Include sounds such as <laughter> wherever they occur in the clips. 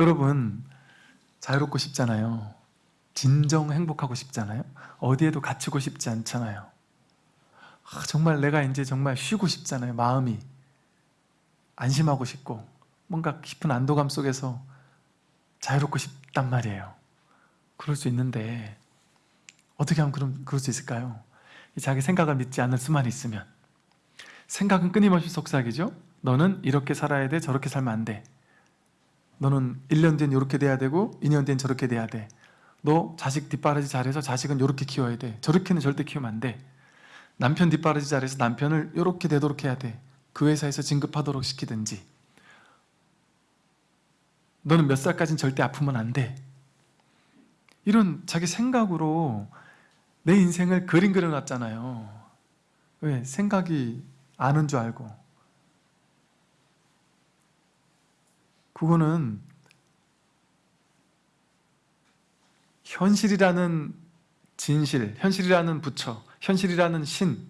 여러분 자유롭고 싶잖아요. 진정 행복하고 싶잖아요. 어디에도 갇히고 싶지 않잖아요. 아, 정말 내가 이제 정말 쉬고 싶잖아요. 마음이 안심하고 싶고 뭔가 깊은 안도감 속에서 자유롭고 싶단 말이에요. 그럴 수 있는데 어떻게 하면 그럼 그럴 수 있을까요? 자기 생각을 믿지 않을 수만 있으면 생각은 끊임없이 속삭이죠. 너는 이렇게 살아야 돼, 저렇게 살면 안 돼. 너는 1년 뒤엔 이렇게 돼야 되고 2년 뒤엔 저렇게 돼야 돼. 너 자식 뒷바라지 잘해서 자식은 이렇게 키워야 돼. 저렇게는 절대 키우면 안 돼. 남편 뒷바라지 잘해서 남편을 이렇게 되도록 해야 돼. 그 회사에서 진급하도록 시키든지. 너는 몇 살까지는 절대 아프면 안 돼. 이런 자기 생각으로 내 인생을 그림 그려놨잖아요. 왜? 생각이 아는 줄 알고. 그거는 현실이라는 진실, 현실이라는 부처, 현실이라는 신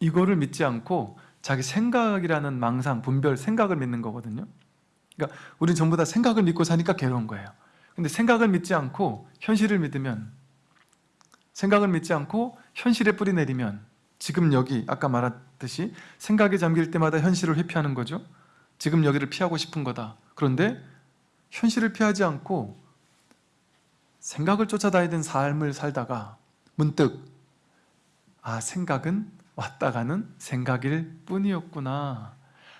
이거를 믿지 않고 자기 생각이라는 망상, 분별, 생각을 믿는 거거든요. 그러니까 우리는 전부 다 생각을 믿고 사니까 괴로운 거예요. 근데 생각을 믿지 않고 현실을 믿으면 생각을 믿지 않고 현실에 뿌리 내리면 지금 여기 아까 말했듯이 생각에 잠길 때마다 현실을 회피하는 거죠. 지금 여기를 피하고 싶은 거다. 그런데 현실을 피하지 않고 생각을 쫓아다니던 삶을 살다가 문득 아 생각은 왔다 가는 생각일 뿐이었구나.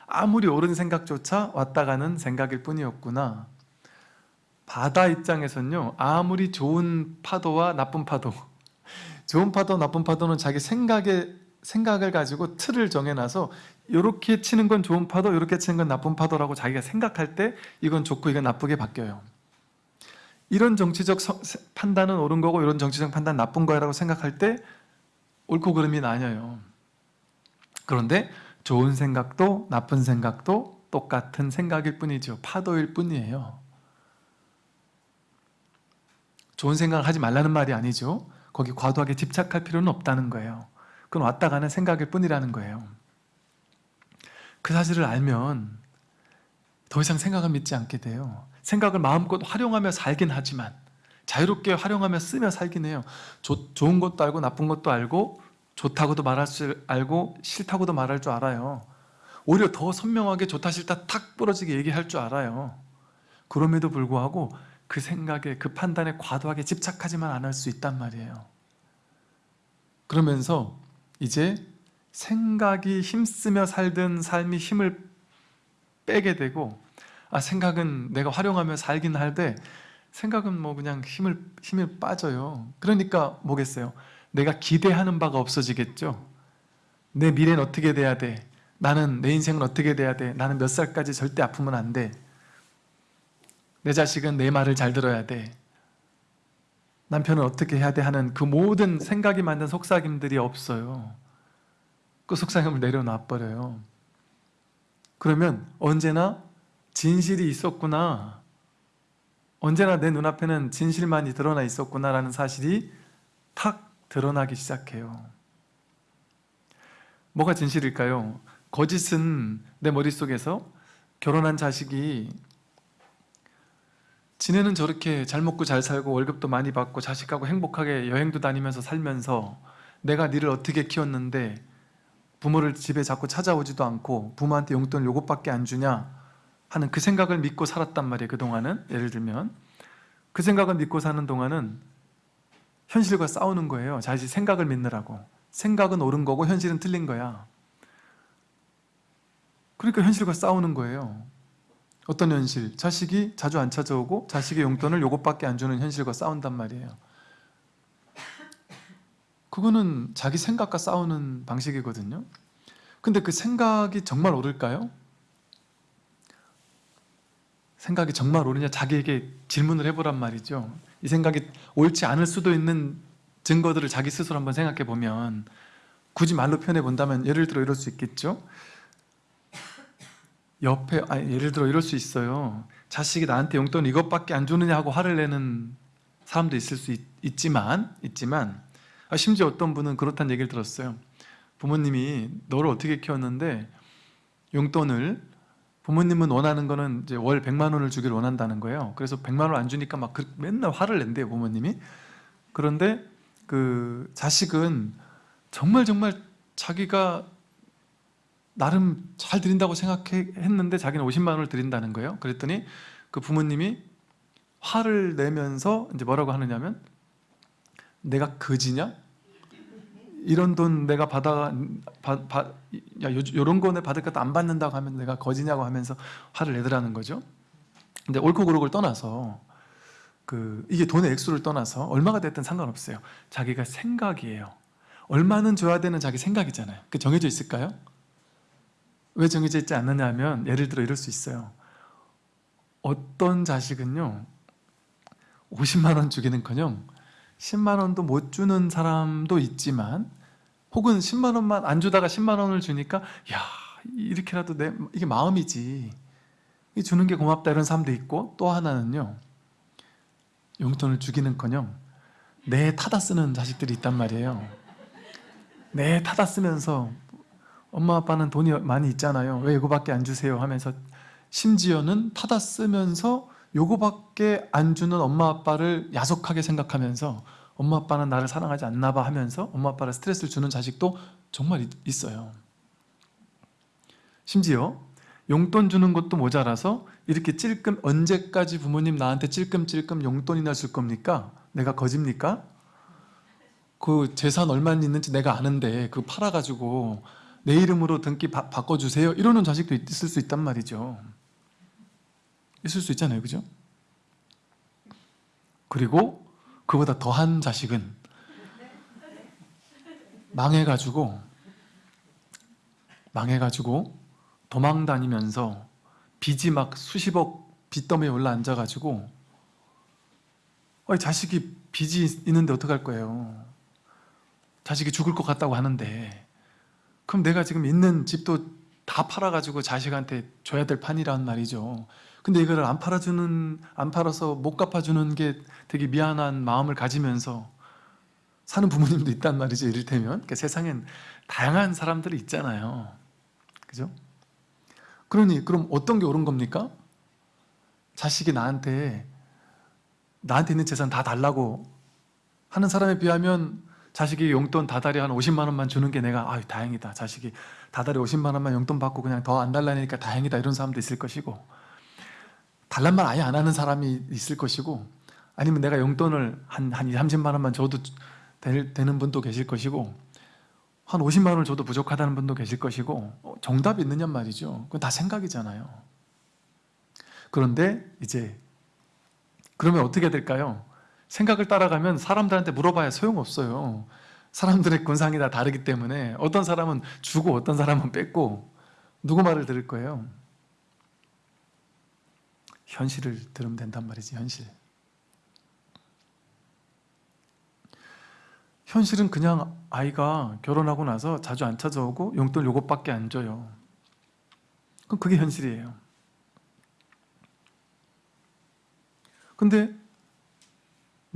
아무리 옳은 생각조차 왔다 가는 생각일 뿐이었구나. 바다 입장에서는요. 아무리 좋은 파도와 나쁜 파도 <laughs> 좋은 파도, 나쁜 파도는 자기 생각에 생각을 가지고 틀을 정해놔서 이렇게 치는 건 좋은 파도, 이렇게 치는 건 나쁜 파도라고 자기가 생각할 때 이건 좋고 이건 나쁘게 바뀌어요. 이런 정치적 서, 판단은 옳은 거고 이런 정치적 판단 나쁜 거라고 생각할 때 옳고 그름이 나뉘어요. 그런데 좋은 생각도 나쁜 생각도 똑같은 생각일 뿐이죠. 파도일 뿐이에요. 좋은 생각을 하지 말라는 말이 아니죠. 거기 과도하게 집착할 필요는 없다는 거예요. 그건 왔다 가는 생각일 뿐이라는 거예요. 그 사실을 알면 더 이상 생각을 믿지 않게 돼요. 생각을 마음껏 활용하며 살긴 하지만 자유롭게 활용하며 쓰며 살긴 해요. 조, 좋은 것도 알고 나쁜 것도 알고 좋다고도 말할 줄 알고 싫다고도 말할 줄 알아요. 오히려 더 선명하게 좋다 싫다 탁 부러지게 얘기할 줄 알아요. 그럼에도 불구하고 그 생각에 그 판단에 과도하게 집착하지만 않을 수 있단 말이에요. 그러면서 이제 생각이 힘쓰며 살던 삶이 힘을 빼게 되고 아 생각은 내가 활용하며 살긴 할때 생각은 뭐 그냥 힘을 힘이 빠져요. 그러니까 뭐겠어요? 내가 기대하는 바가 없어지겠죠. 내 미래는 어떻게 돼야 돼? 나는 내 인생은 어떻게 돼야 돼? 나는 몇 살까지 절대 아프면 안 돼. 내 자식은 내 말을 잘 들어야 돼. 남편은 어떻게 해야 돼 하는 그 모든 생각이 만든 속삭임들이 없어요. 그 속삭임을 내려놔버려요. 그러면 언제나 진실이 있었구나. 언제나 내 눈앞에는 진실만이 드러나 있었구나 라는 사실이 탁 드러나기 시작해요. 뭐가 진실일까요? 거짓은 내 머릿속에서 결혼한 자식이 지네는 저렇게 잘 먹고 잘 살고 월급도 많이 받고 자식하고 행복하게 여행도 다니면서 살면서 내가 니를 어떻게 키웠는데 부모를 집에 자꾸 찾아오지도 않고 부모한테 용돈을 요것밖에 안 주냐 하는 그 생각을 믿고 살았단 말이에요 그동안은. 예를 들면. 그 생각을 믿고 사는 동안은 현실과 싸우는 거예요. 자식 생각을 믿느라고. 생각은 옳은 거고 현실은 틀린 거야. 그러니까 현실과 싸우는 거예요 어떤 현실? 자식이 자주 안 찾아오고 자식의 용돈을 요것밖에 안 주는 현실과 싸운단 말이에요. 그거는 자기 생각과 싸우는 방식이거든요. 근데 그 생각이 정말 옳을까요? 생각이 정말 옳으냐 자기에게 질문을 해보란 말이죠. 이 생각이 옳지 않을 수도 있는 증거들을 자기 스스로 한번 생각해 보면 굳이 말로 표현해 본다면 예를 들어 이럴 수 있겠죠. 옆에 아니, 예를 들어 이럴 수 있어요. 자식이 나한테 용돈 이것밖에 안 주느냐 하고 화를 내는 사람도 있을 수 있, 지만 있지만 아, 심지어 어떤 분은 그렇다는 얘기를 들었어요. 부모님이 너를 어떻게 키웠는데 용돈을 부모님은 원하는 거는 이제 월 100만 원을 주기를 원한다는 거예요. 그래서 100만 원을 안 주니까 막 그- 맨날 화를 낸대요, 부모님이. 그런데 그 자식은 정말 정말 자기가 나름 잘 드린다고 생각했는데 자기는 50만 원을 드린다는 거예요. 그랬더니 그 부모님이 화를 내면서 이제 뭐라고 하느냐면 내가 거지냐? 이런 돈 내가 받아 받, 받, 야 요, 요런 거내 받을 것도 안 받는다고 하면 내가 거지냐고 하면서 화를 내더라는 거죠. 근데 옳고 그르고를 떠나서 그 이게 돈의 액수를 떠나서 얼마가 됐든 상관없어요. 자기가 생각이에요. 얼마는 줘야 되는 자기 생각이잖아요. 그 정해져 있을까요? 왜 정해져 있지 않느냐 하면 예를 들어 이럴 수 있어요. 어떤 자식은요 50만 원 주기는커녕 10만 원도 못 주는 사람도 있지만 혹은 10만 원만 안 주다가 10만 원을 주니까 야 이렇게라도 내 이게 마음이지 이 주는 게 고맙다 이런 사람도 있고 또 하나는요 용돈을 주기는커녕 내 타다 쓰는 자식들이 있단 말이에요 내 타다 쓰면서 엄마 아빠는 돈이 많이 있잖아요 왜 이거밖에 안 주세요 하면서 심지어는 타다 쓰면서 요거밖에 안 주는 엄마 아빠를 야속하게 생각하면서 엄마 아빠는 나를 사랑하지 않나 봐 하면서 엄마 아빠를 스트레스를 주는 자식도 정말 있- 있어요 심지어 용돈 주는 것도 모자라서 이렇게 찔끔 언제까지 부모님 나한테 찔끔찔끔 용돈이나 줄 겁니까? 내가 거짓니까? 그 재산 얼마 있는지 내가 아는데 그거 팔아가지고 내 이름으로 등기 바, 바꿔주세요. 이러는 자식도 있을 수 있단 말이죠. 있을 수 있잖아요. 그죠? 그리고 그보다 더한 자식은 망해가지고 망해가지고 도망 다니면서 빚이 막 수십억 빚더미에 올라앉아가지고 아니, 자식이 빚이 있는데 어떡할 거예요? 자식이 죽을 것 같다고 하는데 그럼 내가 지금 있는 집도 다 팔아가지고 자식한테 줘야 될 판이란 말이죠 근데 이거를 안 팔아주는 안 팔아서 못 갚아주는 게 되게 미안한 마음을 가지면서 사는 부모님도 있단 말이죠 이를테면 그러니까 세상엔 다양한 사람들이 있잖아요 그죠? 그러니 그럼 어떤 게 옳은 겁니까? 자식이 나한테 나한테 있는 재산 다 달라고 하는 사람에 비하면 자식이 용돈 다달이 한 50만 원만 주는 게 내가 아유 다행이다. 자식이 다달이 50만 원만 용돈 받고 그냥 더 안 달라니까 다행이다. 이런 사람도 있을 것이고 달란 말 아예 안 하는 사람이 있을 것이고 아니면 내가 용돈을 한, 한 2, 30만 원만 줘도 될, 되는 분도 계실 것이고 한 50만 원을 줘도 부족하다는 분도 계실 것이고 어, 정답이 있느냐 말이죠. 그건 다 생각이잖아요. 그런데 이제 그러면 어떻게 될까요? 생각을 따라가면 사람들한테 물어봐야 소용없어요. 사람들의 군상이 다 다르기 때문에 어떤 사람은 주고 어떤 사람은 뺏고 누구 말을 들을 거예요? 현실을 들으면 된단 말이지 현실. 현실은 그냥 아이가 결혼하고 나서 자주 안 찾아오고 용돈 요것밖에 안 줘요. 그럼 그게 현실이에요. 근데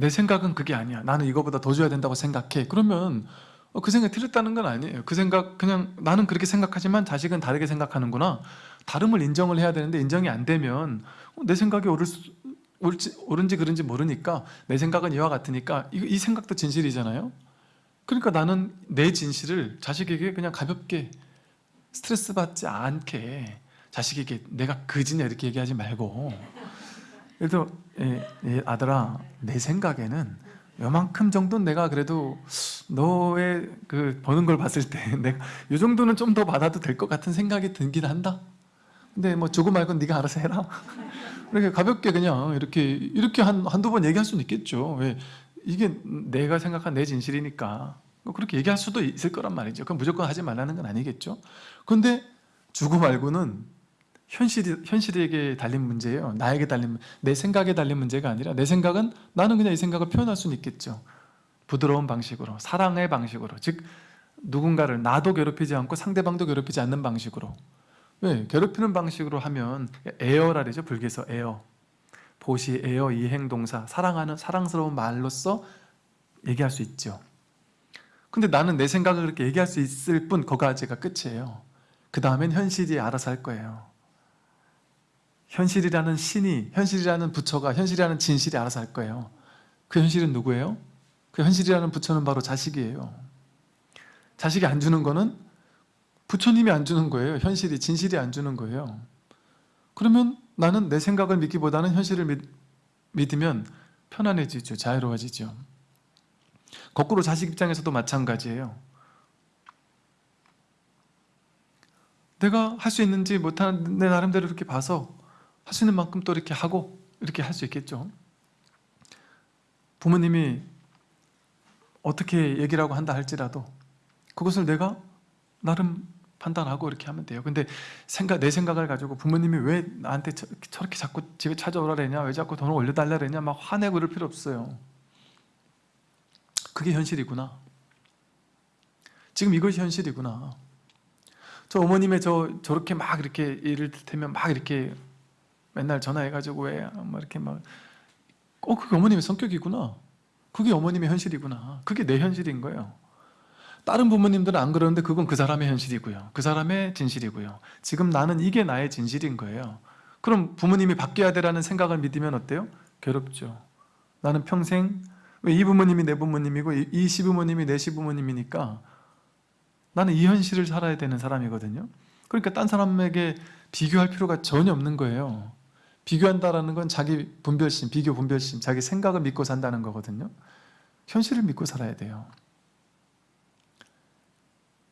내 생각은 그게 아니야. 나는 이거보다 더 줘야 된다고 생각해. 그러면 어, 그 생각이 틀렸다는 건 아니에요. 그 생각 그냥 나는 그렇게 생각하지만 자식은 다르게 생각하는구나. 다름을 인정을 해야 되는데 인정이 안 되면 어, 내 생각이 옳을 수, 옳지, 옳은지 그른지 모르니까 내 생각은 이와 같으니까 이, 이 생각도 진실이잖아요. 그러니까 나는 내 진실을 자식에게 그냥 가볍게 스트레스 받지 않게 자식에게 내가 그지냐 이렇게 얘기하지 말고 들어 예, 예, 아들아 내 생각에는 요만큼 정도는 내가 그래도 너의 그 버는 걸 봤을 때 <laughs> 내가 요 정도는 좀 더 받아도 될 것 같은 생각이 들긴 한다. 근데 뭐 주고 말고 네가 알아서 해라. <laughs> 이렇게 가볍게 그냥 이렇게 이렇게 한, 한두 번 얘기할 수는 있겠죠. 왜? 이게 내가 생각한 내 진실이니까. 뭐 그렇게 얘기할 수도 있을 거란 말이죠. 그럼 무조건 하지 말라는 건 아니겠죠. 근데 주고 말고는 현실이, 현실에게 달린 문제예요. 나에게 달린 문- 내 생각에 달린 문제가 아니라 내 생각은 나는 그냥 이 생각을 표현할 수는 있겠죠. 부드러운 방식으로 사랑의 방식으로 즉 누군가를 나도 괴롭히지 않고 상대방도 괴롭히지 않는 방식으로. 왜? 괴롭히는 방식으로 하면 애어가 아니죠. 불교에서 애어. 보시, 애어, 이행동사 사랑하는 사랑스러운 말로써 얘기할 수 있죠. 근데 나는 내 생각을 그렇게 얘기할 수 있을 뿐 거기까지가 끝이에요. 그 다음엔 현실이 알아서 할 거예요 현실이라는 신이, 현실이라는 부처가, 현실이라는 진실이 알아서 할 거예요. 그 현실은 누구예요? 그 현실이라는 부처는 바로 자식이에요. 자식이 안 주는 거는 부처님이 안 주는 거예요. 현실이, 진실이 안 주는 거예요. 그러면 나는 내 생각을 믿기보다는 현실을 믿, 믿으면 편안해지죠. 자유로워지죠. 거꾸로 자식 입장에서도 마찬가지예요. 내가 할 수 있는지 못하는 내 나름대로 이렇게 봐서 있는 만큼 또 이렇게 하고 이렇게 할 수 있겠죠. 부모님이 어떻게 얘기를 하고 한다 할지라도 그것을 내가 나름 판단하고 이렇게 하면 돼요. 근데 생각, 내 생각을 가지고 부모님이 왜 나한테 저, 렇게 자꾸 집에 찾아오라 그러냐, 왜 자꾸 돈을 올려달라 그러냐, 막 화내고 그럴 필요 없어요. 그게 현실이구나. 지금 이것이 현실이구나. 저 어머님의 저 저렇게 막 이렇게 일을 들면 막 이렇게 맨날 전화해가지고 왜뭐 이렇게 막 어, 그게 어머님의 성격이구나. 그게 어머님의 현실이구나. 그게 내 현실인 거예요. 다른 부모님들은 안 그러는데 그건 그 사람의 현실이고요. 그 사람의 진실이고요. 지금 나는 이게 나의 진실인 거예요. 그럼 부모님이 바뀌어야 되라는 생각을 믿으면 어때요? 괴롭죠. 나는 평생 왜 이 부모님이 내 부모님이고 이 시부모님이 내 시부모님이니까 나는 이 현실을 살아야 되는 사람이거든요. 그러니까 딴 사람에게 비교할 필요가 전혀 없는 거예요. 비교한다라는 건 자기 분별심, 비교 분별심, 자기 생각을 믿고 산다는 거거든요. 현실을 믿고 살아야 돼요.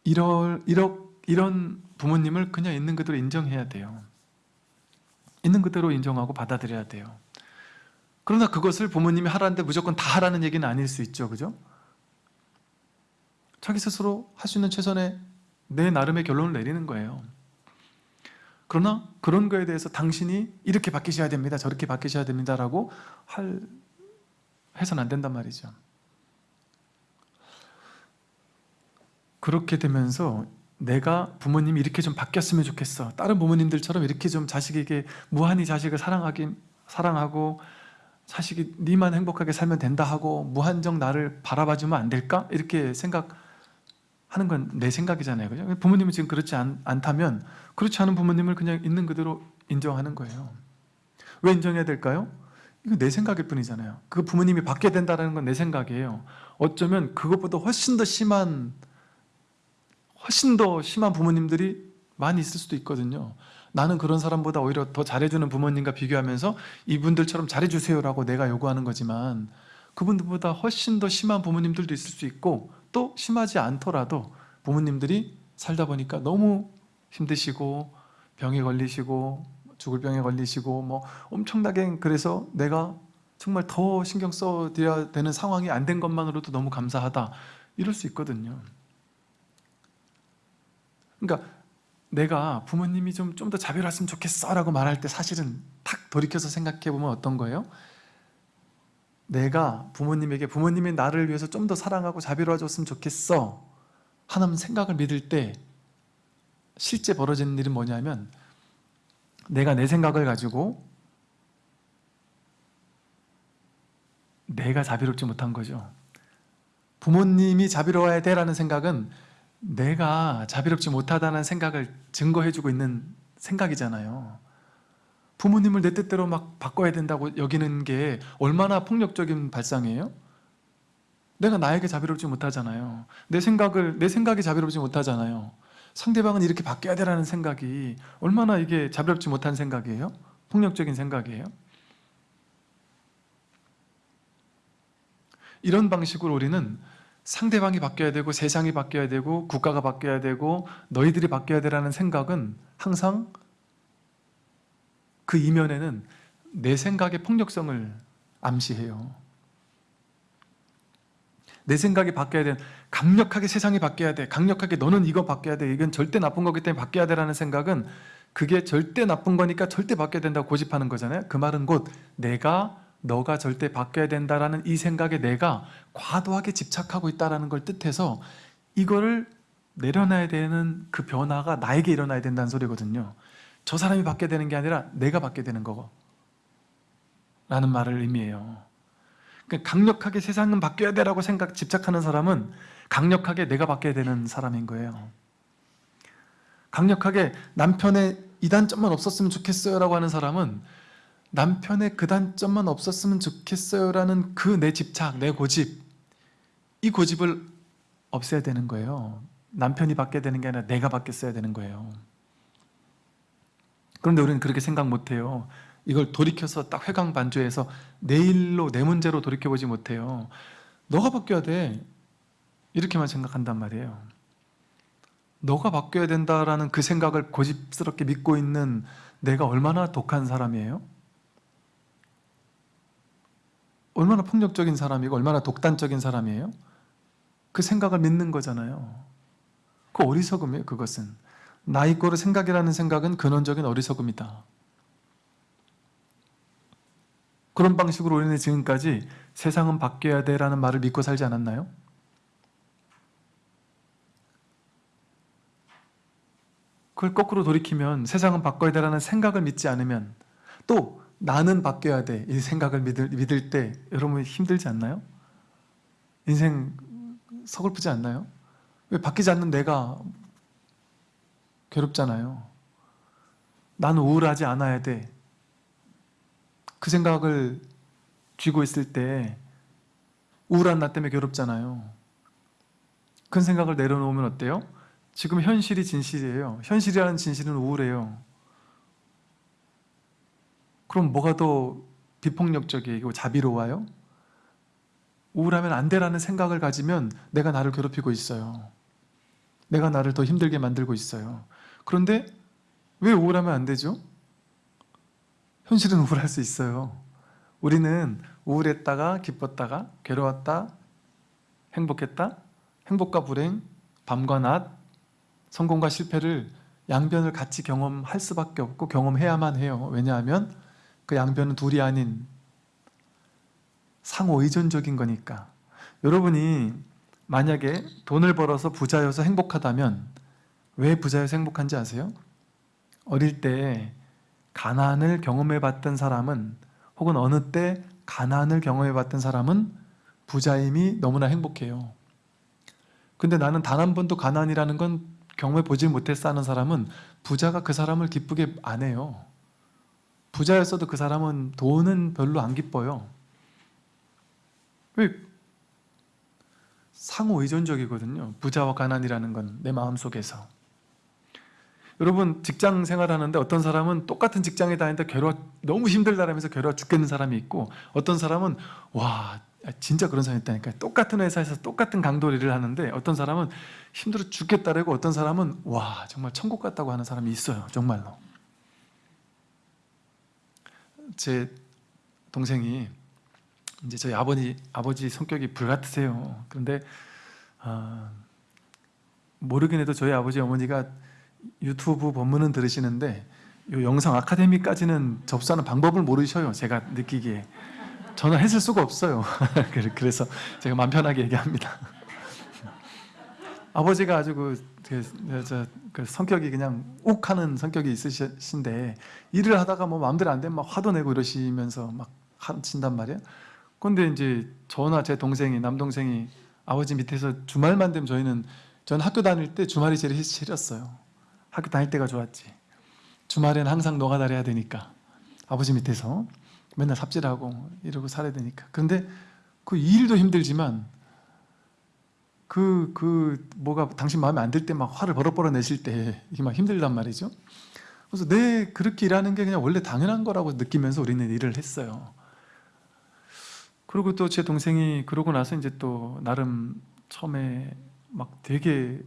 이럴, 이러, 이런 부모님을 그냥 있는 그대로 인정해야 돼요. 있는 그대로 인정하고 받아들여야 돼요. 그러나 그것을 부모님이 하라는데 무조건 다 하라는 얘기는 아닐 수 있죠. 그죠? 자기 스스로 할 수 있는 최선의 내 나름의 결론을 내리는 거예요. 그러나 그런 거에 대해서 당신이 이렇게 바뀌셔야 됩니다. 저렇게 바뀌셔야 됩니다 라고 할 해서는 안 된단 말이죠. 그렇게 되면서 내가 부모님이 이렇게 좀 바뀌었으면 좋겠어. 다른 부모님들처럼 이렇게 좀 자식에게 무한히 자식을 사랑하기 사랑하고 자식이 니만 행복하게 살면 된다 하고 무한정 나를 바라봐주면 안 될까? 이렇게 생각 하는 건 내 생각이잖아요. 그죠? 부모님은 지금 그렇지 않, 않다면 그렇지 않은 부모님을 그냥 있는 그대로 인정하는 거예요. 왜 인정해야 될까요? 이거 내 생각일 뿐이잖아요. 그 부모님이 바뀌어야 된다는 건 내 생각이에요. 어쩌면 그것보다 훨씬 더 심한 훨씬 더 심한 부모님들이 많이 있을 수도 있거든요. 나는 그런 사람보다 오히려 더 잘해주는 부모님과 비교하면서 이분들처럼 잘해주세요라고 내가 요구하는 거지만 그분들보다 훨씬 더 심한 부모님들도 있을 수 있고 또 심하지 않더라도 부모님들이 살다 보니까 너무 힘드시고 병에 걸리시고 죽을 병에 걸리시고 뭐 엄청나게 그래서 내가 정말 더 신경 써드려야 되는 상황이 안 된 것만으로도 너무 감사하다 이럴 수 있거든요. 그러니까 내가 부모님이 좀 좀 더 자비로웠으면 좋겠어 라고 말할 때 사실은 탁 돌이켜서 생각해 보면 어떤 거예요? 내가 부모님에게 부모님이 나를 위해서 좀 더 사랑하고 자비로워졌으면 좋겠어 하는 생각을 믿을 때 실제 벌어지는 일은 뭐냐면 내가 내 생각을 가지고 내가 자비롭지 못한 거죠 부모님이 자비로워야 돼라는 생각은 내가 자비롭지 못하다는 생각을 증거해주고 있는 생각이잖아요. 부모님을 내 뜻대로 막 바꿔야 된다고 여기는 게 얼마나 폭력적인 발상이에요? 내가 나에게 자비롭지 못하잖아요. 내 생각을 내 생각이 자비롭지 못하잖아요. 상대방은 이렇게 바뀌어야 되라는 생각이 얼마나 이게 자비롭지 못한 생각이에요? 폭력적인 생각이에요? 이런 방식으로 우리는 상대방이 바뀌어야 되고 세상이 바뀌어야 되고 국가가 바뀌어야 되고 너희들이 바뀌어야 되라는 생각은 항상 그 이면에는 내 생각의 폭력성을 암시해요. 내 생각이 바뀌어야 돼. 강력하게 세상이 바뀌어야 돼. 강력하게 너는 이거 바뀌어야 돼. 이건 절대 나쁜 거기 때문에 바뀌어야 되라는 생각은 그게 절대 나쁜 거니까 절대 바뀌어야 된다고 고집하는 거잖아요. 그 말은 곧 내가 너가 절대 바뀌어야 된다라는 이 생각에 내가 과도하게 집착하고 있다는 걸 뜻해서 이거를 내려놔야 되는 그 변화가 나에게 일어나야 된다는 소리거든요 저 사람이 바뀌어야 되는 게 아니라 내가 바뀌어야 되는 거고. 라는 말을 의미해요. 그러니까 강력하게 세상은 바뀌어야 되라고 생각, 집착하는 사람은 강력하게 내가 바뀌어야 되는 사람인 거예요. 강력하게 남편의 이 단점만 없었으면 좋겠어요 라고 하는 사람은 남편의 그 단점만 없었으면 좋겠어요 라는 그 내 집착, 내 고집 이 고집을 없애야 되는 거예요. 남편이 받게 되는 게 아니라 내가 바뀌었어야 되는 거예요 그런데 우리는 그렇게 생각 못해요. 이걸 돌이켜서 딱 회광반조해서 내 일로 내 문제로 돌이켜보지 못해요. 너가 바뀌어야 돼. 이렇게만 생각한단 말이에요. 너가 바뀌어야 된다라는 그 생각을 고집스럽게 믿고 있는 내가 얼마나 독한 사람이에요? 얼마나 폭력적인 사람이고 얼마나 독단적인 사람이에요? 그 생각을 믿는 거잖아요. 그 어리석음이에요 그것은 나이 거를 생각이라는 생각은 근원적인 어리석음이다 그런 방식으로 우리는 지금까지 세상은 바뀌어야 돼 라는 말을 믿고 살지 않았나요? 그걸 거꾸로 돌이키면 세상은 바꿔야 돼라는 생각을 믿지 않으면 또 나는 바뀌어야 돼 이 생각을 믿을, 믿을 때 여러분 힘들지 않나요? 인생 서글프지 않나요? 왜 바뀌지 않는 내가 괴롭잖아요. 나는 우울하지 않아야 돼. 그 생각을 쥐고 있을 때 우울한 나 때문에 괴롭잖아요. 큰 생각을 내려놓으면 어때요? 지금 현실이 진실이에요. 현실이라는 진실은 우울해요. 그럼 뭐가 더 비폭력적이고 자비로워요? 우울하면 안 되라는 생각을 가지면 내가 나를 괴롭히고 있어요. 내가 나를 더 힘들게 만들고 있어요 그런데 왜 우울하면 안 되죠? 현실은 우울할 수 있어요. 우리는 우울했다가 기뻤다가 괴로웠다 행복했다 행복과 불행 밤과 낮 성공과 실패를 양변을 같이 경험할 수밖에 없고 경험해야만 해요. 왜냐하면 그 양변은 둘이 아닌 상호 의존적인 거니까. 여러분이 만약에 돈을 벌어서 부자여서 행복하다면 왜 부자여서 행복한지 아세요? 어릴 때 가난을 경험해 봤던 사람은 혹은 어느 때 가난을 경험해 봤던 사람은 부자임이 너무나 행복해요. 근데 나는 단 한 번도 가난이라는 건 경험해 보지 못했어 하는 사람은 부자가 그 사람을 기쁘게 안 해요. 부자였어도 그 사람은 돈은 별로 안 기뻐요. 왜? 상호 의존적이거든요. 부자와 가난이라는 건 내 마음속에서 여러분 직장 생활하는데 어떤 사람은 똑같은 직장에 다니는데 괴로워 너무 힘들다라면서 괴로워 죽겠는 사람이 있고 어떤 사람은 와 진짜 그런 사람이 있다니까 똑같은 회사에서 똑같은 강도 일을 하는데 어떤 사람은 힘들어 죽겠다라고 어떤 사람은 와 정말 천국 같다고 하는 사람이 있어요 정말로. 제 동생이 이제 저희 아버지 아버지 성격이 불같으세요. 그런데 어, 모르긴 해도 저희 아버지 어머니가 유튜브 본문은 들으시는데 이 영상 아카데미까지는 접수하는 방법을 모르셔요 제가 느끼기에. 저는 했을 수가 없어요. <laughs> 그래서 제가 마음 편하게 얘기합니다. <laughs> 아버지가 아주 그, 그, 저, 그 성격이 그냥 욱 하는 성격이 있으신데 일을 하다가 뭐 마음대로 안 되면 막 화도 내고 이러시면서 막 하신단 말이에요. 근데 이제 저나 제 동생이 남동생이 아버지 밑에서 주말만 되면 저희는 전 학교 다닐 때 주말이 제일 싫었어요 학교 다닐 때가 좋았지. 주말에는 항상 노가다를 해야 되니까. 아버지 밑에서 맨날 삽질하고 이러고 살아야 되니까. 그런데 그 일도 힘들지만 그, 그 뭐가 당신 마음에 안 들 때 막 화를 버럭버럭 내실 때 이게 막 힘들단 말이죠. 그래서 내 그렇게 일하는 게 그냥 원래 당연한 거라고 느끼면서 우리는 일을 했어요. 그리고 또 제 동생이 그러고 나서 이제 또 나름 처음에 막 되게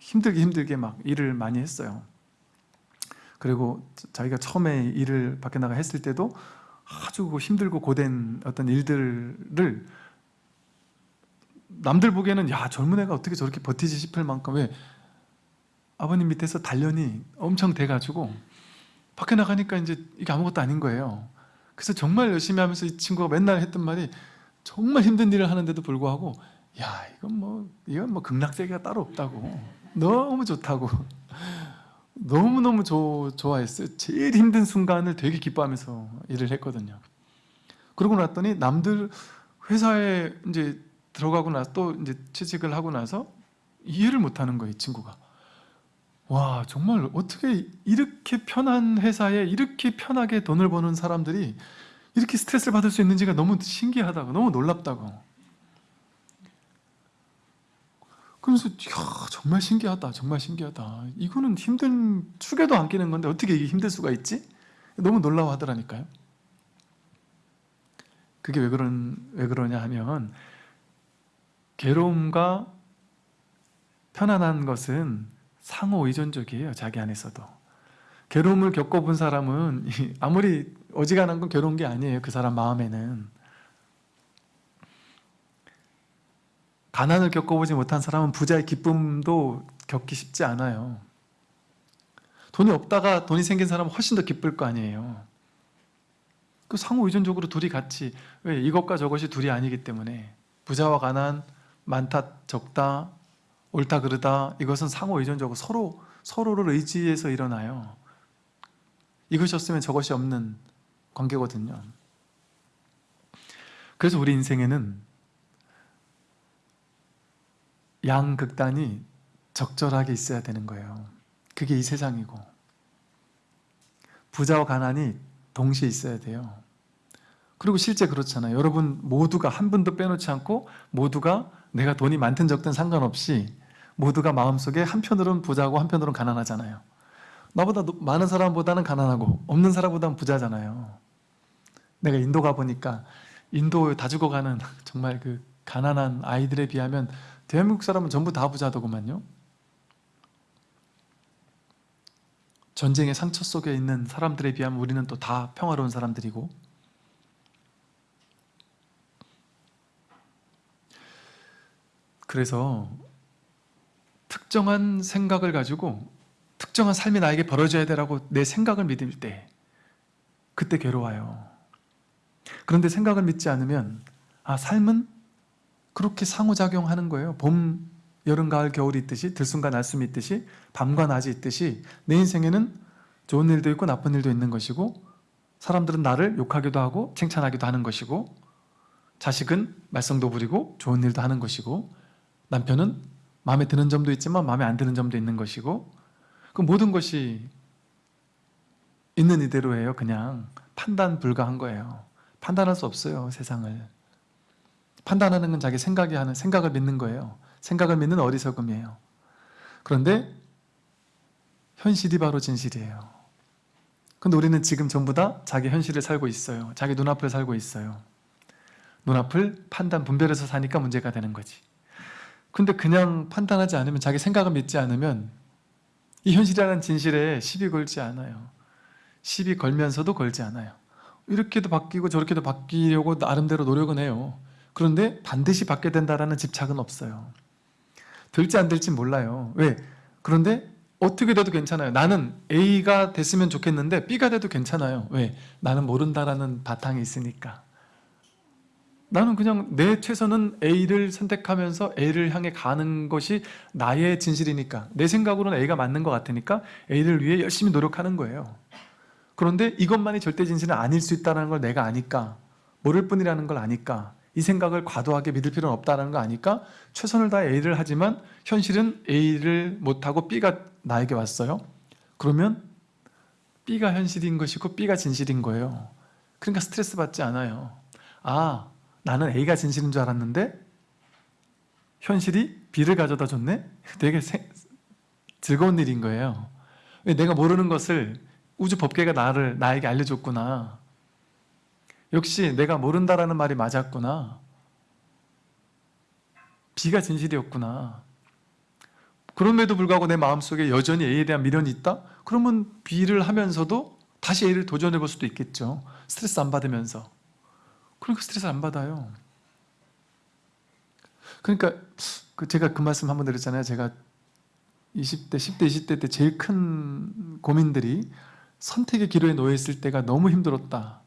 힘들게 힘들게 막 일을 많이 했어요. 그리고 자기가 처음에 일을 밖에 나가 했을 때도 아주 힘들고 고된 어떤 일들을 남들 보기에는 야 젊은 애가 어떻게 저렇게 버티지 싶을 만큼 왜 아버님 밑에서 단련이 엄청 돼가지고 밖에 나가니까 이제 이게 아무것도 아닌 거예요. 그래서 정말 열심히 하면서 이 친구가 맨날 했던 말이 정말 힘든 일을 하는데도 불구하고 야 이건 뭐 이건 뭐 극락세계가 따로 없다고 너무 좋다고. 너무너무 조, 좋아했어요. 제일 힘든 순간을 되게 기뻐하면서 일을 했거든요. 그러고 났더니 남들 회사에 이제 들어가고 나서 또 이제 취직을 하고 나서 이해를 못하는 거예요 이 친구가. 와 정말 어떻게 이렇게 편한 회사에 이렇게 편하게 돈을 버는 사람들이 이렇게 스트레스를 받을 수 있는지가 너무 신기하다고 너무 놀랍다고 그러면서 이야 정말 신기하다 정말 신기하다. 이거는 힘든 축에도 안 끼는 건데 어떻게 이게 힘들 수가 있지? 너무 놀라워하더라니까요. 그게 왜, 그런, 왜 그러냐 하면 괴로움과 편안한 것은 상호 의존적이에요 자기 안에서도. 괴로움을 겪어본 사람은 아무리 어지간한 건 괴로운 게 아니에요 그 사람 마음에는 가난을 겪어보지 못한 사람은 부자의 기쁨도 겪기 쉽지 않아요 돈이 없다가 돈이 생긴 사람은 훨씬 더 기쁠 거 아니에요 그 상호 의존적으로 둘이 같이 왜 이것과 저것이 둘이 아니기 때문에 부자와 가난 많다 적다 옳다 그르다 이것은 상호 의존적으로 서로 서로를 의지해서 일어나요. 이것이 없으면 저것이 없는 관계거든요. 그래서 우리 인생에는 양극단이 적절하게 있어야 되는 거예요. 그게 이 세상이고 부자와 가난이 동시에 있어야 돼요. 그리고 실제 그렇잖아요. 여러분 모두가 한 분도 빼놓지 않고 모두가 내가 돈이 많든 적든 상관없이 모두가 마음속에 한편으로는 부자고 한편으로는 가난하잖아요. 나보다 많은 사람보다는 가난하고 없는 사람보다는 부자잖아요. 내가 인도 가보니까 인도 다 죽어가는 <laughs> 정말 그 가난한 아이들에 비하면 대한민국 사람은 전부 다 부자더구만요. 전쟁의 상처 속에 있는 사람들에 비하면 우리는 또 다 평화로운 사람들이고 그래서 특정한 생각을 가지고 특정한 삶이 나에게 벌어져야 되라고 내 생각을 믿을 때 그때 괴로워요 그런데 생각을 믿지 않으면 아 삶은 그렇게 상호작용하는 거예요. 봄, 여름, 가을, 겨울이 있듯이 들숨과 날숨이 있듯이 밤과 낮이 있듯이 내 인생에는 좋은 일도 있고 나쁜 일도 있는 것이고 사람들은 나를 욕하기도 하고 칭찬하기도 하는 것이고 자식은 말썽도 부리고 좋은 일도 하는 것이고 남편은 마음에 드는 점도 있지만 마음에 안 드는 점도 있는 것이고 그 모든 것이 있는 이대로예요 그냥. 판단 불가한 거예요. 판단할 수 없어요 세상을 판단하는 건 자기 생각이 하는 생각을 믿는 거예요. 생각을 믿는 어리석음이에요. 그런데 현실이 바로 진실이에요. 근데 우리는 지금 전부 다 자기 현실을 살고 있어요. 자기 눈앞을 살고 있어요. 눈앞을 판단 분별해서 사니까 문제가 되는 거지. 근데 그냥 판단하지 않으면 자기 생각을 믿지 않으면 이 현실이라는 진실에 시비 걸지 않아요. 시비 걸면서도 걸지 않아요. 이렇게도 바뀌고 저렇게도 바뀌려고 나름대로 노력은 해요 그런데 반드시 받게 된다는 집착은 없어요. 될지 안 될지 몰라요. 왜? 그런데 어떻게 돼도 괜찮아요. 나는 A가 됐으면 좋겠는데 B가 돼도 괜찮아요. 왜? 나는 모른다라는 바탕이 있으니까. 나는 그냥 내 최선은 A를 선택하면서 A를 향해 가는 것이 나의 진실이니까. 내 생각으로는 A가 맞는 것 같으니까 A를 위해 열심히 노력하는 거예요. 그런데 이것만이 절대 진실은 아닐 수 있다는 걸 내가 아니까 모를 뿐이라는 걸 아니까 이 생각을 과도하게 믿을 필요는 없다는 거 아니까 최선을 다해 A를 하지만 현실은 A를 못하고 B가 나에게 왔어요. 그러면 B가 현실인 것이고 B가 진실인 거예요. 그러니까 스트레스 받지 않아요. 아 나는 A가 진실인 줄 알았는데 현실이 B를 가져다 줬네? 되게 세, 즐거운 일인 거예요. 내가 모르는 것을 우주 법계가 나를 나에게 알려줬구나 역시 내가 모른다라는 말이 맞았구나 B가 진실이었구나 그럼에도 불구하고 내 마음속에 여전히 A에 대한 미련이 있다? 그러면 B를 하면서도 다시 A를 도전해 볼 수도 있겠죠 스트레스 안 받으면서 그러니까 스트레스 안 받아요. 그러니까 그 제가 그 말씀 한 번 드렸잖아요. 제가 20대, 10대, 20대 때 제일 큰 고민들이 선택의 기로에 놓여 있을 때가 너무 힘들었다.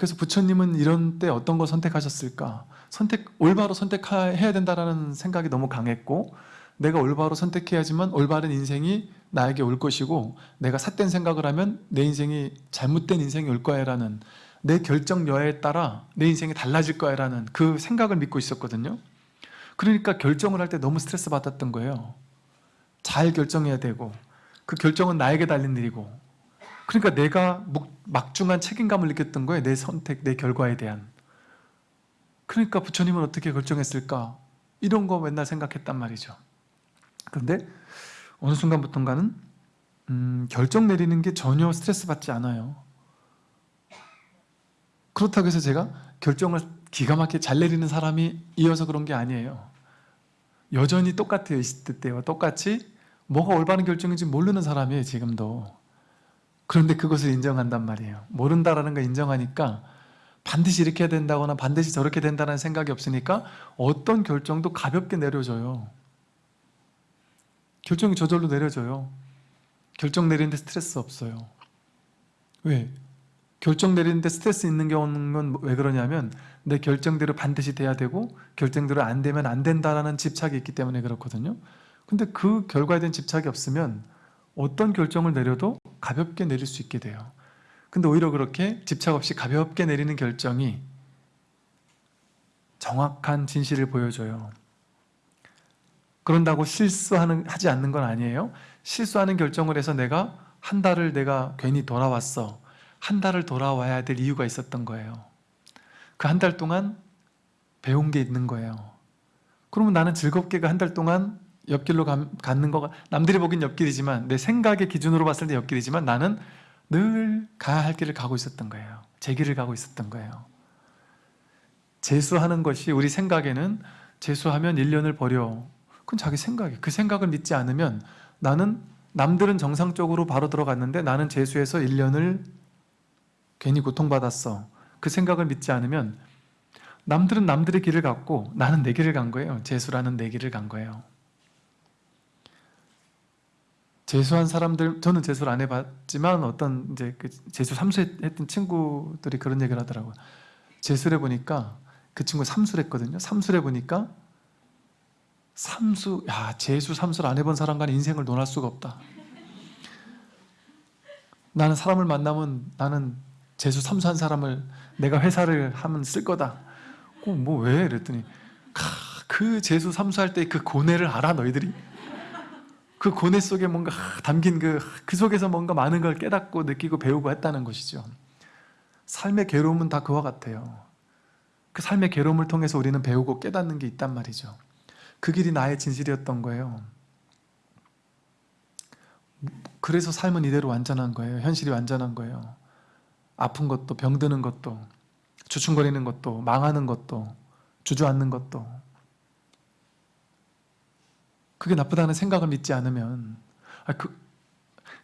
그래서 부처님은 이런 때 어떤 걸 선택하셨을까? 선택, 올바로 선택해야 된다는 생각이 너무 강했고 내가 올바로 선택해야지만 올바른 인생이 나에게 올 것이고 내가 삿된 생각을 하면 내 인생이 잘못된 인생이 올 거야 라는 내 결정 여하에 따라 내 인생이 달라질 거야 라는 그 생각을 믿고 있었거든요 그러니까 결정을 할 때 너무 스트레스 받았던 거예요 잘 결정해야 되고 그 결정은 나에게 달린 일이고 그러니까 내가 목- 막중한 책임감을 느꼈던 거예요. 내 선택, 내 결과에 대한. 그러니까 부처님은 어떻게 결정했을까? 이런 거 맨날 생각했단 말이죠. 그런데 어느 순간부터인가는 음, 결정 내리는 게 전혀 스트레스 받지 않아요. 그렇다고 해서 제가 결정을 기가 막히게 잘 내리는 사람이 이어서 그런 게 아니에요. 여전히 똑같아요. 20대 때와 똑같이 뭐가 올바른 결정인지 모르는 사람이에요. 지금도. 그런데 그것을 인정한단 말이에요. 모른다라는 걸 인정하니까 반드시 이렇게 해야 된다거나 반드시 저렇게 된다는 생각이 없으니까 어떤 결정도 가볍게 내려져요. 결정이 저절로 내려져요. 결정 내리는데 스트레스 없어요. 왜? 결정 내리는데 스트레스 있는 경우는 왜 그러냐면 내 결정대로 반드시 돼야 되고 결정대로 안 되면 안 된다라는 집착이 있기 때문에 그렇거든요. 근데 그 결과에 대한 집착이 없으면 어떤 결정을 내려도 가볍게 내릴 수 있게 돼요. 근데 오히려 그렇게 집착 없이 가볍게 내리는 결정이 정확한 진실을 보여줘요. 그런다고 실수하는 하지 않는 건 아니에요. 실수하는 결정을 해서 내가 한 달을 내가 괜히 돌아왔어. 한 달을 돌아와야 될 이유가 있었던 거예요. 그 한 달 동안 배운 게 있는 거예요. 그러면 나는 즐겁게 그한달 동안 옆길로 감- 가는 거가 남들이 보긴 옆길이지만 내 생각의 기준으로 봤을 때 옆길이지만 나는 늘 가야 할 길을 가고 있었던 거예요. 제 길을 가고 있었던 거예요. 재수하는 것이 우리 생각에는 재수하면 1년을 버려. 그건 자기 생각이에요. 그 생각을 믿지 않으면 나는 남들은 정상적으로 바로 들어갔는데 나는 재수해서 1년을 괜히 고통받았어. 그 생각을 믿지 않으면 남들은 남들의 길을 갔고 나는 내 길을 간 거예요. 재수라는 내 길을 간 거예요. 재수한 사람들 저는 재수를 안 해봤지만 어떤 이제 그 재수 삼수했던 친구들이 그런 얘기를 하더라고요. 재수를 해보니까 그 친구 삼수를 했거든요. 삼수를 해보니까 삼수 야 재수 삼수를 안 해본 사람과는 인생을 논할 수가 없다. 나는 사람을 만나면 나는 재수 삼수한 사람을 내가 회사를 하면 쓸 거다. 어, 뭐왜 이랬더니 카, 그 재수 삼수할 때 그 고뇌를 알아 너희들이? 그 고뇌 속에 뭔가 담긴 그, 그 속에서 뭔가 많은 걸 깨닫고 느끼고 배우고 했다는 것이죠. 삶의 괴로움은 다 그와 같아요. 그 삶의 괴로움을 통해서 우리는 배우고 깨닫는 게 있단 말이죠. 그 길이 나의 진실이었던 거예요. 그래서 삶은 이대로 완전한 거예요. 현실이 완전한 거예요. 아픈 것도 병드는 것도 주춤거리는 것도 망하는 것도 주저앉는 것도 그게 나쁘다는 생각을 믿지 않으면 아, 그,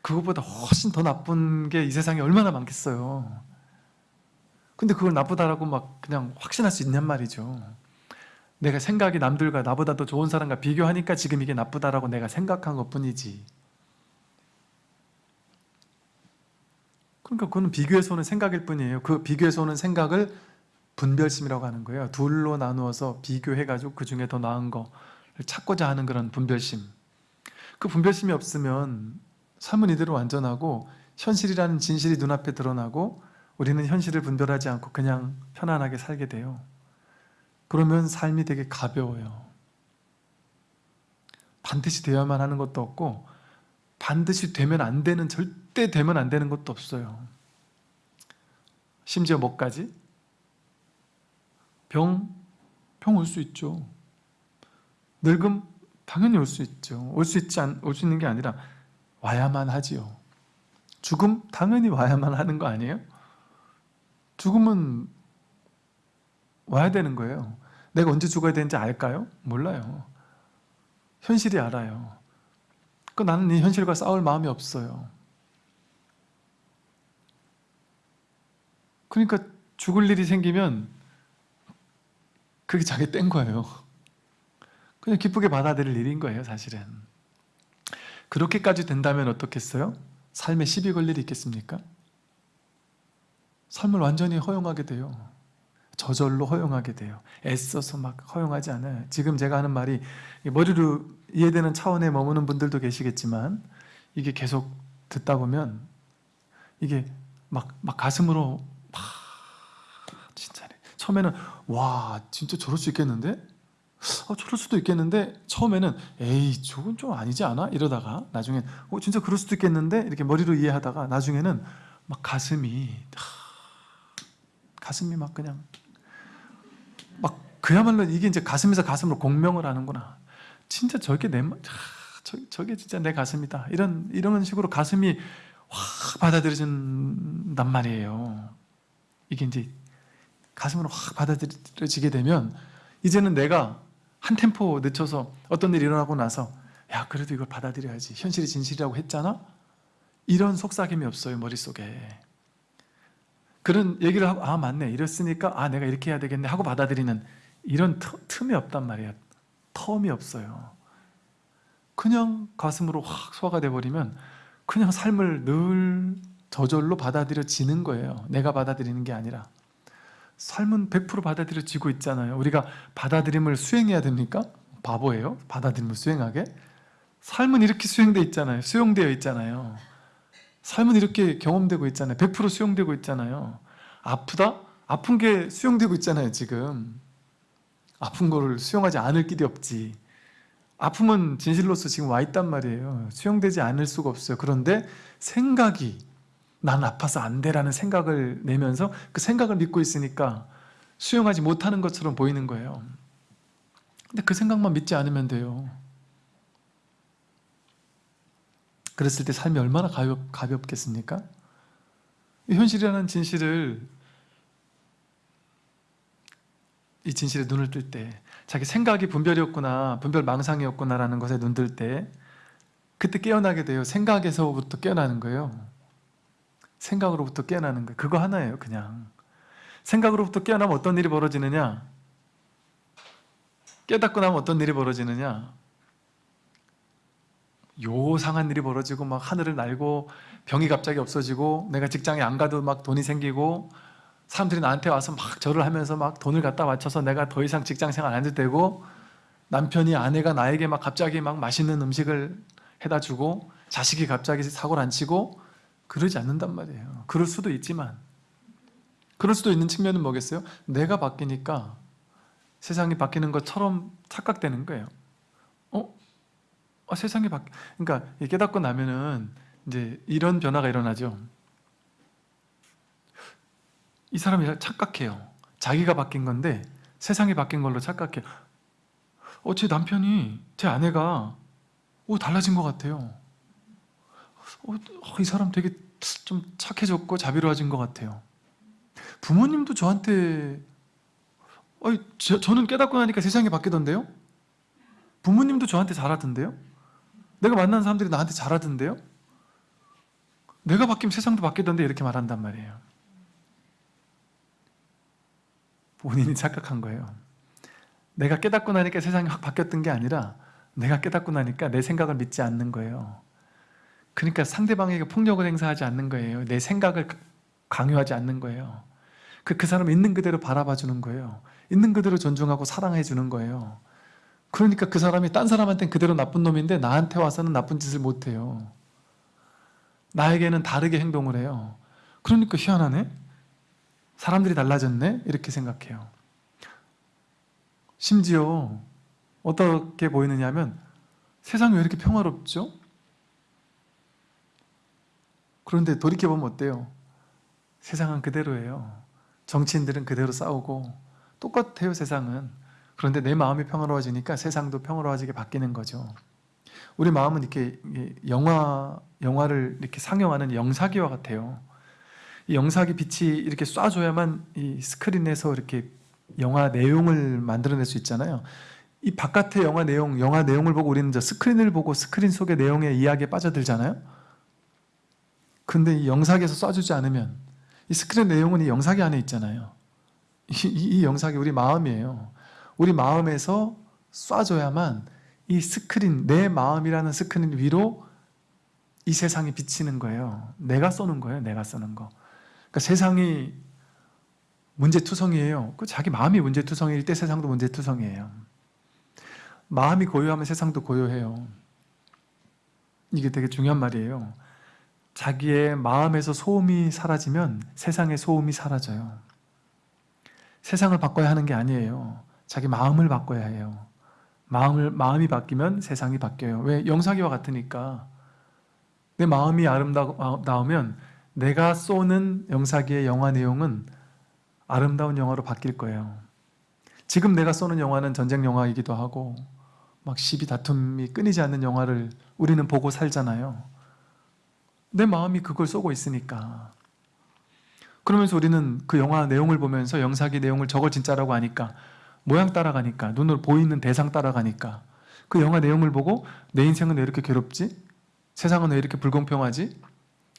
그것보다 훨씬 더 나쁜 게 이 세상에 얼마나 많겠어요. 근데 그걸 나쁘다라고 막 그냥 확신할 수 있냔 말이죠. 내가 생각이 남들과 나보다 더 좋은 사람과 비교하니까 지금 이게 나쁘다라고 내가 생각한 것 뿐이지. 그러니까 그거는 비교에서 오는 생각일 뿐이에요. 그 비교에서 오는 생각을 분별심이라고 하는 거예요. 둘로 나누어서 비교해가지고 그 중에 더 나은 거를 찾고자 하는 그런 분별심. 그 분별심이 없으면 삶은 이대로 완전하고 현실이라는 진실이 눈앞에 드러나고 우리는 현실을 분별하지 않고 그냥 편안하게 살게 돼요. 그러면 삶이 되게 가벼워요. 반드시 되어야만 하는 것도 없고 반드시 되면 안 되는 절대 되면 안 되는 것도 없어요. 심지어 뭐까지? 병, 병 올 수 있죠. 늙음 당연히 올 수 있죠. 올 수 있지 올 수 있는 게 아니라 와야만 하지요. 죽음 당연히 와야만 하는 거 아니에요? 죽음은 와야 되는 거예요. 내가 언제 죽어야 되는지 알까요? 몰라요. 현실이 알아요. 그 나는 이 현실과 싸울 마음이 없어요. 그러니까 죽을 일이 생기면 그게 자기 뗀 거예요. 그냥 기쁘게 받아들일 일인 거예요, 사실은. 그렇게까지 된다면 어떻겠어요? 삶에 시비 걸 일이 있겠습니까? 삶을 완전히 허용하게 돼요. 저절로 허용하게 돼요. 애써서 막 허용하지 않아요. 지금 제가 하는 말이 머리로 이해되는 차원에 머무는 분들도 계시겠지만 이게 계속 듣다 보면 이게 막, 막 가슴으로 막 진짜네. 처음에는 와 진짜 저럴 수 있겠는데? 어, 저럴 수도 있겠는데 처음에는 에이 저건 좀 아니지 않아? 이러다가 나중엔 어, 진짜 그럴 수도 있겠는데 이렇게 머리로 이해하다가 나중에는 막 가슴이 하, 가슴이 막 그냥 막 그야말로 이게 이제 가슴에서 가슴으로 공명을 하는구나. 진짜 저게 내 마- 하, 저, 저게 진짜 내 가슴이다. 이런 이런 식으로 가슴이 확 받아들여진단 말이에요. 이게 이제 가슴으로 확 받아들여지게 되면 이제는 내가 한 템포 늦춰서 어떤 일이 일어나고 나서 야 그래도 이걸 받아들여야지. 현실이 진실이라고 했잖아? 이런 속삭임이 없어요 머릿속에. 그런 얘기를 하고 아 맞네. 이랬으니까 아 내가 이렇게 해야 되겠네. 하고 받아들이는 이런 터- 틈이 없단 말이에요 텀이 없어요. 그냥 가슴으로 확 소화가 돼버리면 그냥 삶을 늘 저절로 받아들여지는 거예요. 내가 받아들이는 게 아니라 삶은 100% 받아들여지고 있잖아요. 우리가 받아들임을 수행해야 됩니까? 바보예요. 받아들임을 수행하게. 삶은 이렇게 수행되어 있잖아요. 수용되어 있잖아요. 삶은 이렇게 경험되고 있잖아요. 100% 수용되고 있잖아요. 아프다? 아픈 게 수용되고 있잖아요 지금. 아픈 거를 수용하지 않을 길이 없지. 아픔은 진실로서 지금 와 있단 말이에요. 수용되지 않을 수가 없어요. 그런데 생각이 난 아파서 안 돼라는 생각을 내면서 그 생각을 믿고 있으니까 수용하지 못하는 것처럼 보이는 거예요. 근데 그 생각만 믿지 않으면 돼요. 그랬을 때 삶이 얼마나 가볍, 가볍겠습니까? 이 현실이라는 진실을 이 진실에 눈을 뜰 때 자기 생각이 분별이었구나 분별 망상이었구나 라는 것에 눈 뜰 때 그때 깨어나게 돼요. 생각에서부터 깨어나는 거예요 생각으로부터 깨어나는 거예요. 그거 하나예요 그냥. 생각으로부터 깨어나면 어떤 일이 벌어지느냐? 깨닫고 나면 어떤 일이 벌어지느냐? 요상한 일이 벌어지고 막 하늘을 날고 병이 갑자기 없어지고 내가 직장에 안 가도 막 돈이 생기고 사람들이 나한테 와서 막 절을 하면서 막 돈을 갖다 맞춰서 내가 더 이상 직장 생활 안 해도 되고 남편이 아내가 나에게 막 갑자기 막 맛있는 음식을 해다 주고 자식이 갑자기 사고를 안 치고 그러지 않는단 말이에요. 그럴 수도 있지만. 그럴 수도 있는 측면은 뭐겠어요? 내가 바뀌니까 세상이 바뀌는 것처럼 착각되는 거예요. 어? 아, 세상이 바뀌... 그러니까 이 깨닫고 나면은 이제 이런 변화가 일어나죠. 이 사람이 착각해요. 자기가 바뀐 건데 세상이 바뀐 걸로 착각해요. 어, 제 남편이 제 아내가 오, 달라진 것 같아요 어, 어, 이 사람 되게 좀 착해졌고 자비로워진 것 같아요. 부모님도 저한테 어, 저, 저는 깨닫고 나니까 세상이 바뀌던데요? 부모님도 저한테 잘하던데요? 내가 만난 사람들이 나한테 잘하던데요? 내가 바뀌면 세상도 바뀌던데 이렇게 말한단 말이에요. 본인이 착각한 거예요. 내가 깨닫고 나니까 세상이 확 바뀌었던 게 아니라 내가 깨닫고 나니까 내 생각을 믿지 않는 거예요 그러니까 상대방에게 폭력을 행사하지 않는 거예요. 내 생각을 강요하지 않는 거예요. 그, 그 사람 있는 그대로 바라봐 주는 거예요. 있는 그대로 존중하고 사랑해 주는 거예요. 그러니까 그 사람이 딴 사람한테는 그대로 나쁜 놈인데 나한테 와서는 나쁜 짓을 못해요. 나에게는 다르게 행동을 해요. 그러니까 희한하네? 사람들이 달라졌네? 이렇게 생각해요. 심지어 어떻게 보이느냐 하면 세상이 왜 이렇게 평화롭죠? 그런데 돌이켜보면 어때요? 세상은 그대로예요. 정치인들은 그대로 싸우고 똑같아요 세상은. 그런데 내 마음이 평화로워지니까 세상도 평화로워지게 바뀌는 거죠. 우리 마음은 이렇게 영화, 영화를 이렇게 상영하는 영사기와 같아요. 이 영사기 빛이 이렇게 쏴줘야만 이 스크린에서 이렇게 영화 내용을 만들어낼 수 있잖아요. 이 바깥의 영화 내용, 영화 내용을 보고 우리는 저 스크린을 보고 스크린 속의 내용의 이야기에 빠져들잖아요 근데 이 영사기에서 쏴주지 않으면 이 스크린 내용은 이 영사기 안에 있잖아요. 이, 이, 이 영사기 우리 마음이에요. 우리 마음에서 쏴줘야만 이 스크린, 내 마음이라는 스크린 위로 이 세상이 비치는 거예요. 내가 쏘는 거예요 내가 쏘는 거. 그러니까 세상이 문제투성이에요. 그 자기 마음이 문제투성일 때 세상도 문제투성이에요. 마음이 고요하면 세상도 고요해요. 이게 되게 중요한 말이에요 자기의 마음에서 소음이 사라지면 세상의 소음이 사라져요 세상을 바꿔야 하는 게 아니에요 자기 마음을 바꿔야 해요 마음을 마음이 바뀌면 세상이 바뀌어요. 왜 영사기와 같으니까 내 마음이 아름다우면 내가 쏘는 영사기의 영화 내용은 아름다운 영화로 바뀔 거예요. 지금 내가 쏘는 영화는 전쟁 영화이기도 하고 막 시비 다툼이 끊이지 않는 영화를 우리는 보고 살잖아요. 내 마음이 그걸 쏘고 있으니까. 그러면서 우리는 그 영화 내용을 보면서 영사기 내용을 저걸 진짜라고 하니까 모양 따라가니까 눈으로 보이는 대상 따라가니까 그 영화 내용을 보고 내 인생은 왜 이렇게 괴롭지? 세상은 왜 이렇게 불공평하지?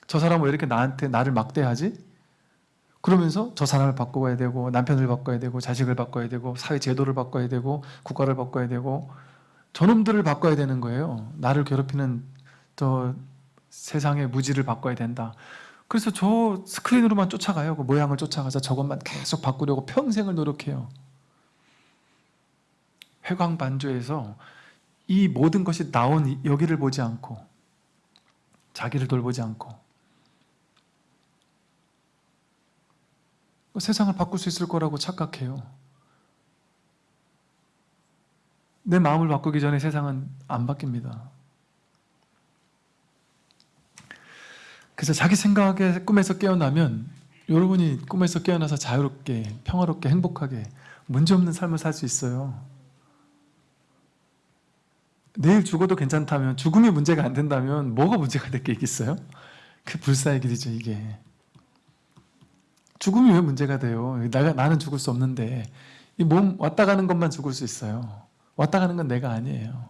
저 사람은 왜 이렇게 나한테 나를 막대하지? 그러면서 저 사람을 바꿔야 되고 남편을 바꿔야 되고 자식을 바꿔야 되고 사회 제도를 바꿔야 되고 국가를 바꿔야 되고 저놈들을 바꿔야 되는 거예요. 나를 괴롭히는 저 세상의 무지를 바꿔야 된다. 그래서 저 스크린으로만 쫓아가요. 그 모양을 쫓아가서 저것만 계속 바꾸려고 평생을 노력해요. 회광반조에서 이 모든 것이 나온 여기를 보지 않고 자기를 돌보지 않고 세상을 바꿀 수 있을 거라고 착각해요. 내 마음을 바꾸기 전에 세상은 안 바뀝니다. 그래서 자기 생각에 꿈에서 깨어나면 여러분이 꿈에서 깨어나서 자유롭게 평화롭게 행복하게 문제없는 삶을 살 수 있어요. 내일 죽어도 괜찮다면 죽음이 문제가 안 된다면 뭐가 문제가 될 게 있겠어요? 그 불사의 길이죠 이게. 죽음이 왜 문제가 돼요? 내가 나는 죽을 수 없는데 이 몸 왔다 가는 것만 죽을 수 있어요. 왔다 가는 건 내가 아니에요.